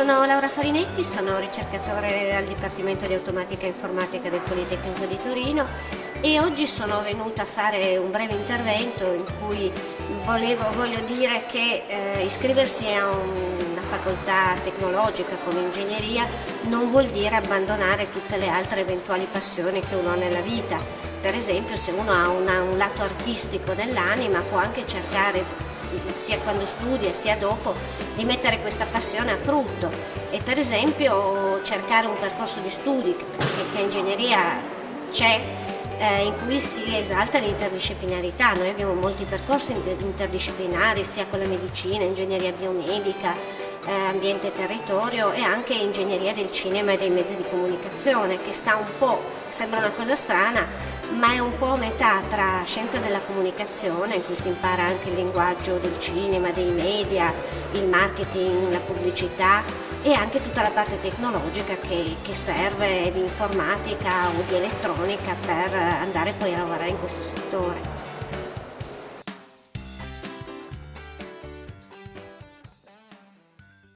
Sono Laura Farinetti, sono ricercatore al Dipartimento di Automatica e Informatica del Politecnico di Torino e oggi sono venuta a fare un breve intervento in cui volevo, voglio dire che eh, iscriversi a una facoltà tecnologica come ingegneria non vuol dire abbandonare tutte le altre eventuali passioni che uno ha nella vita. Per esempio se uno ha una, un lato artistico nell'anima può anche cercare sia quando studia sia dopo, di mettere questa passione a frutto e per esempio cercare un percorso di studi che, che ingegneria c'è eh, in cui si esalta l'interdisciplinarità. Noi abbiamo molti percorsi interdisciplinari sia con la medicina, ingegneria biomedica, eh, ambiente e territorio e anche ingegneria del cinema e dei mezzi di comunicazione che sta un po', sembra una cosa strana, ma è un po' metà tra scienza della comunicazione, in cui si impara anche il linguaggio del cinema, dei media, il marketing, la pubblicità e anche tutta la parte tecnologica che, che serve di informatica o di elettronica per andare poi a lavorare in questo settore.